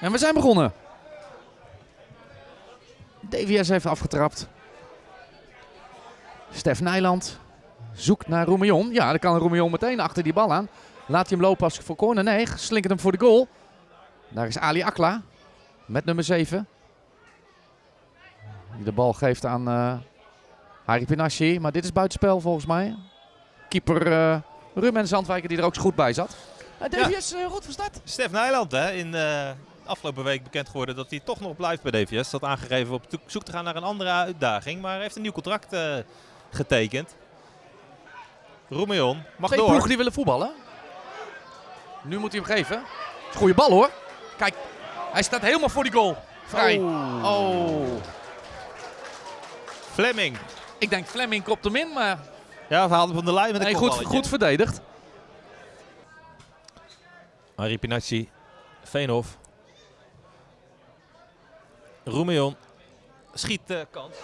En we zijn begonnen. DVS heeft afgetrapt. Stef Nijland zoekt naar Roemion. Ja, dan kan Roemion meteen achter die bal aan. Laat hij hem lopen als voor corner. Nee, slinkert hem voor de goal. Daar is Ali Akla met nummer 7. Die de bal geeft aan uh, Harry Pinassi. Maar dit is buitenspel volgens mij. Keeper uh, Ruben Zandwijker die er ook zo goed bij zat. Uh, DVS ja. goed van start. Stef Nijland hè, in de afgelopen week bekend geworden dat hij toch nog blijft bij DVS. Dat aangegeven op zoek te gaan naar een andere uitdaging. Maar hij heeft een nieuw contract getekend. Roemeon mag Twee door. ploegen die willen voetballen. Nu moet hij hem geven. Goeie bal hoor. Kijk, hij staat helemaal voor die goal. Vrij. Oh. oh. Fleming. Ik denk Fleming kopt hem in, maar... Ja, we haalden van de lijn met een nee, goed, goed verdedigd. Harry Pinacci. Veenhof. Roemeon. Schiet uh, kans.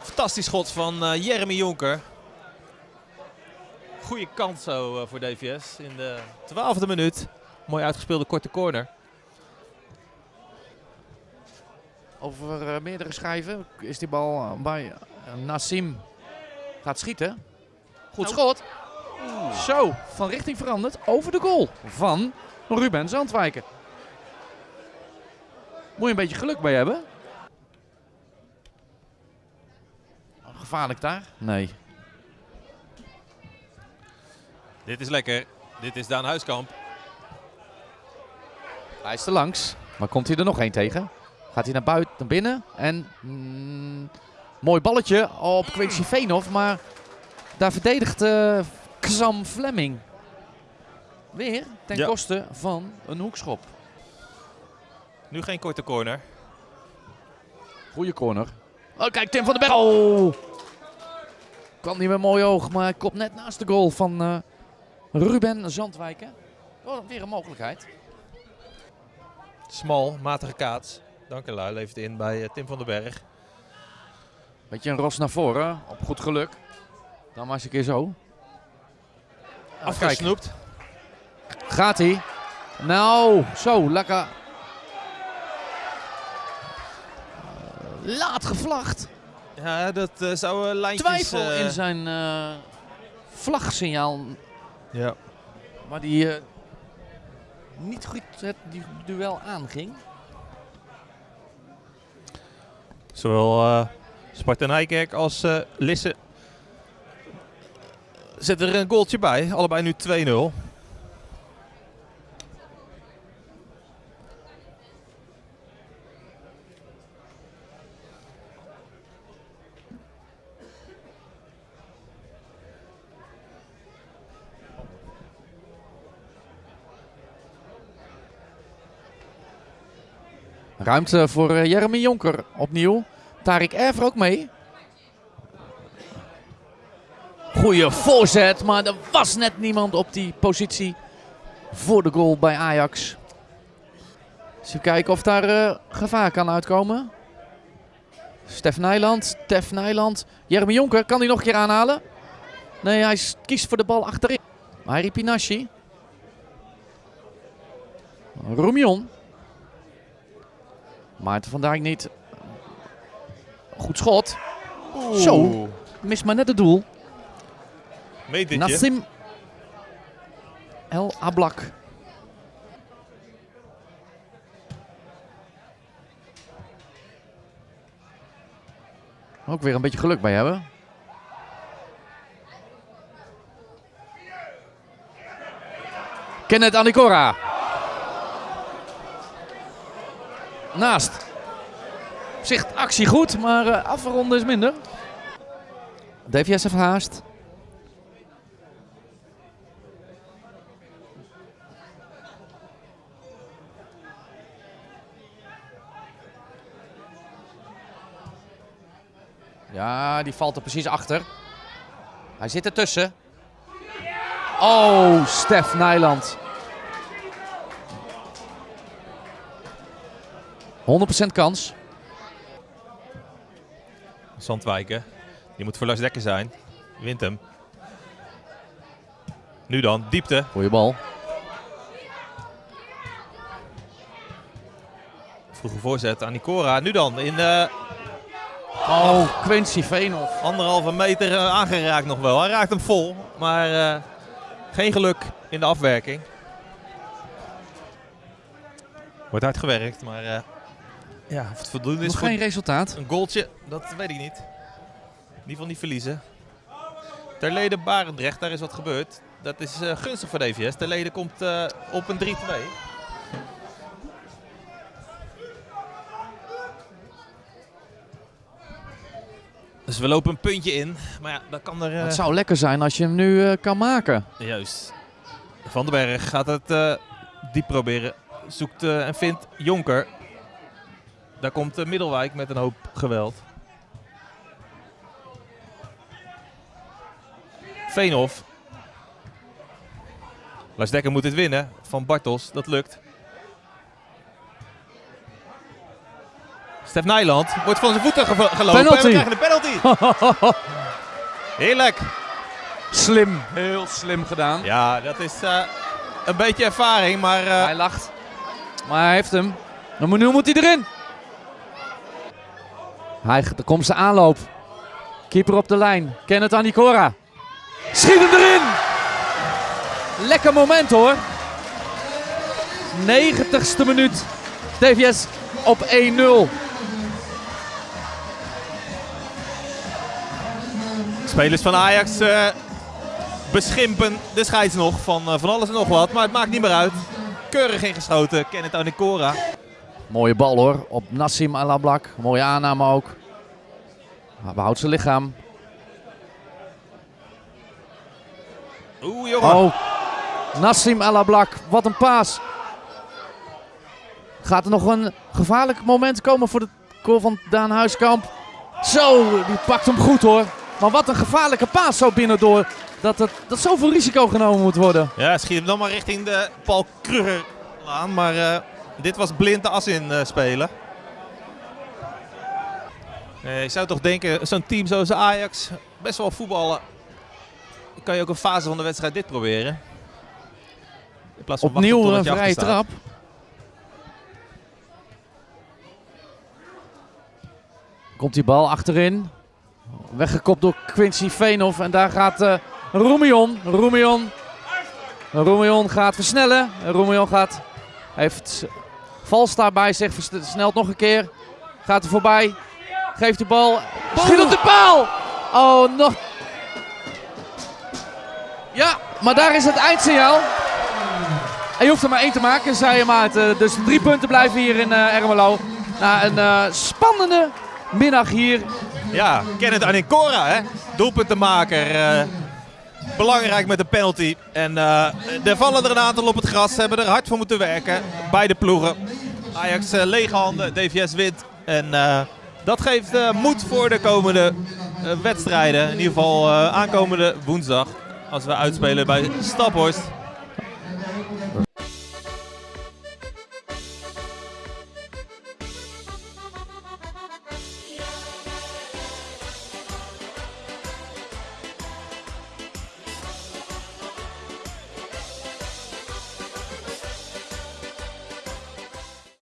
Fantastisch schot van uh, Jeremy Jonker. Goede kans zo uh, voor DVS in de twaalfde minuut. Mooi uitgespeelde korte corner. Over uh, meerdere schijven is die bal bij Nassim gaat schieten. Goed schot. Oeh. Zo, van richting veranderd over de goal van Ruben Zandwijken. Moet je een beetje geluk bij hebben. Gevaarlijk daar? Nee. Dit is lekker. Dit is Daan Huiskamp. Hij is er langs. Maar komt hij er nog één tegen? Gaat hij naar buiten, naar binnen. En mm, mooi balletje op Quincy Veenhoff. Maar daar verdedigt uh, Xam Fleming. Weer ten ja. koste van een hoekschop. Nu geen korte corner. Goeie corner. Oh, kijk, Tim van den Berg. Oh! Kan niet met mooi oog, maar hij komt net naast de goal van uh, Ruben Zandwijken. Oh, weer een mogelijkheid. Smal, matige kaats. Dankelui levert in bij uh, Tim van den Berg. Beetje een ros naar voren, op goed geluk. Dan maar eens een keer zo. Afgesnoept. Gaat hij? Nou, zo, lekker. Laat gevlacht. Ja, dat uh, zou uh, lijntjes... Twijfel uh... in zijn vlagsignaal. Ja. Maar die niet goed het die duel aanging. Zowel Sparta Nijkerk als Lisse zetten er een goaltje bij. Allebei nu 2-0. Ruimte voor uh, Jeremy Jonker opnieuw. Tarik Erver ook mee. Goeie voorzet, maar er was net niemand op die positie voor de goal bij Ajax. Eens kijken of daar uh, gevaar kan uitkomen. Stef Nijland, Stef Nijland. Jeremy Jonker, kan hij nog een keer aanhalen? Nee, hij kiest voor de bal achterin. Harry Pinassi. Roemion. Maarten van Dijk niet. Goed schot. Oeh. Zo, mist maar net het doel. Metertje. Nassim El Ablak. Ook weer een beetje geluk bij hebben. Kenneth Anicora. Naast. Zicht actie goed, maar uh, afronden is minder. DVS heeft haast. Ja, die valt er precies achter. Hij zit ertussen. Oh, Stef Nijland. 100% kans. Zandwijken. Die moet voor Lars Dekker zijn. Wint hem. Nu dan, diepte. Goeie bal. Vroege voorzet aan Nicora. Nu dan in de Oh, Quincy Veenhoff. anderhalve meter eh, aangeraakt nog wel. Hij raakt hem vol, maar eh, geen geluk in de afwerking. Wordt hard gewerkt, maar eh, ja, of het voldoende is Nog geen resultaat. een goaltje, dat weet ik niet. In ieder geval niet verliezen. Terlede Barendrecht, daar is wat gebeurd. Dat is eh, gunstig voor DVS. Terlede komt eh, op een 3-2. Dus we lopen een puntje in. Maar ja, dat kan er... eh, Het zou lekker zijn als je hem nu eh, kan maken. Juist. Van den Berg gaat het eh, diep proberen. Zoekt eh, en vindt Jonker. Daar komt eh, Middelwijk met een hoop geweld. Veenhof. Lars Dekker moet dit winnen van Bartels. Dat lukt. Stef Nijland wordt van zijn voeten gelopen. Penalty. En we krijgen een penalty. Heerlijk. Slim. Heel slim gedaan. Ja, dat is eh, een beetje ervaring, maar eh, Hij lacht. Maar hij heeft hem. Nu moet hij erin. Hij, komt zijn aanloop. Keeper op de lijn. Kenneth Anicora. Schiet hem erin. Lekker moment hoor. 90ste minuut. DVS op 1-0. spelers van Ajax eh, beschimpen de scheids nog van eh, van alles en nog wat. Maar het maakt niet meer uit. Keurig ingeschoten, Kenneth Anicora. Mooie bal hoor. Op Nassim Alablak. Mooie aanname ook. Hij behoudt zijn lichaam. Oeh jongen. Oh, Nassim Alablak, wat een paas. Gaat er nog een gevaarlijk moment komen voor de goal van Daan Huiskamp? Zo, die pakt hem goed hoor. Maar wat een gevaarlijke paas zo binnendoor. Dat, het, dat zoveel risico genomen moet worden. Ja, schiet hem dan maar richting de Paul Kruger aan. Maar eh, dit was blind de as in eh, spelen. Eh, je zou toch denken, zo'n team zoals Ajax, best wel voetballen. Kan je ook een fase van de wedstrijd dit proberen? In plaats van Opnieuw een vrije trap. Komt die bal achterin. Weggekopt door Quincy Veenhoff. En daar gaat eh Roemion. Roemion. Roemion gaat versnellen. Roemion gaat, heeft Valsta bij zich. Versnelt nog een keer. Gaat er voorbij. Geeft de bal. Schiet op de paal. Oh, nog. Ja, maar daar is het eindsignaal. En je hoeft er maar één te maken, zei je Maarten. Dus drie punten blijven hier in eh Ermelo. Na een eh, spannende middag hier. Ja, Kenneth Anicora, hè? doelpuntenmaker. eh belangrijk met de penalty. En eh, er vallen er een aantal op het gras. Ze hebben er hard voor moeten werken. Beide ploegen. Ajax eh, lege handen, DVS wint. En eh, dat geeft eh, moed voor de komende wedstrijden. In ieder geval aankomende woensdag. Als we uitspelen bij Staphorst.